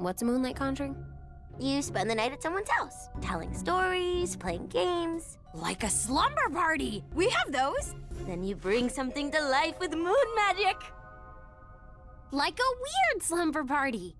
What's a moonlight conjuring? You spend the night at someone's house, telling stories, playing games. Like a slumber party! We have those! Then you bring something to life with moon magic. Like a weird slumber party!